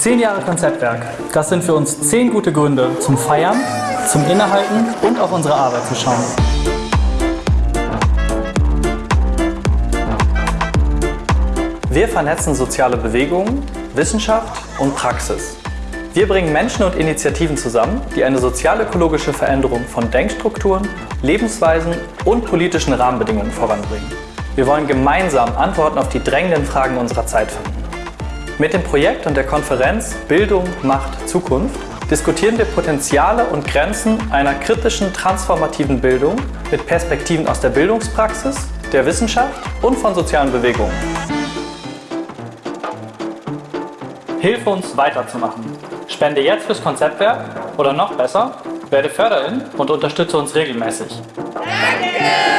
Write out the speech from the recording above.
Zehn Jahre Konzeptwerk. Das sind für uns zehn gute Gründe zum Feiern, zum Innehalten und auf unsere Arbeit zu schauen. Wir vernetzen soziale Bewegungen, Wissenschaft und Praxis. Wir bringen Menschen und Initiativen zusammen, die eine sozial-ökologische Veränderung von Denkstrukturen, Lebensweisen und politischen Rahmenbedingungen voranbringen. Wir wollen gemeinsam Antworten auf die drängenden Fragen unserer Zeit finden. Mit dem Projekt und der Konferenz Bildung macht Zukunft diskutieren wir Potenziale und Grenzen einer kritischen, transformativen Bildung mit Perspektiven aus der Bildungspraxis, der Wissenschaft und von sozialen Bewegungen. Hilfe uns weiterzumachen. Spende jetzt fürs Konzeptwerk oder noch besser, werde Förderin und unterstütze uns regelmäßig. Danke!